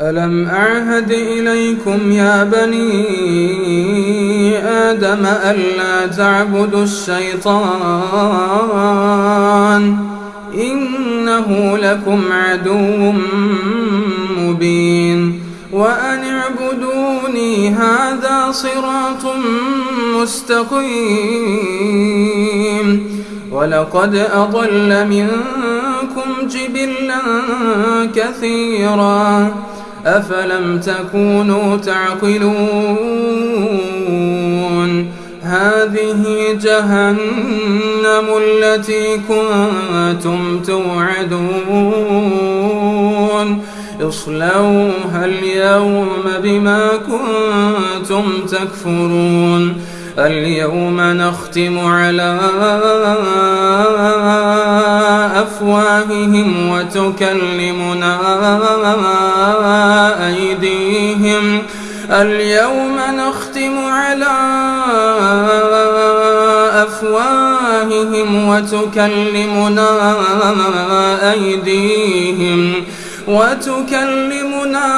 ألم أعهد إليكم يا بني آدم ألا تعبدوا الشيطان إنه لكم عدو مبين وأن اعبدوني هذا صراط مستقيم ولقد أضل منكم جبلا كثيرا أفلم تكونوا تعقلون؟ هذه جهنم التي كنتم توعدون. اصلوها اليوم بما كنتم تكفرون. اليوم نختم على أفواههم وتكلمنا اليوم نختم على أفواههم وتكلمنا أيديهم وتكلمنا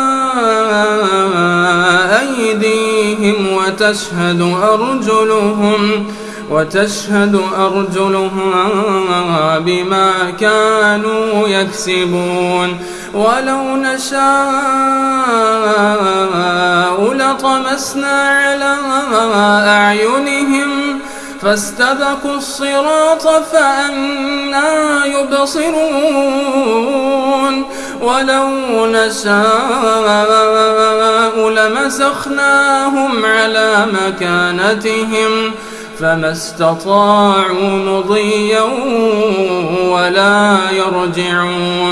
أيديهم وتشهد أرجلهم وتشهد أرجلهم بما كانوا يكسبون ولو نشاء لطمسنا على أعينهم فاستبقوا الصراط فأنا يبصرون ولو نشاء لمسخناهم على مكانتهم فما استطاعوا مضيا ولا يرجعون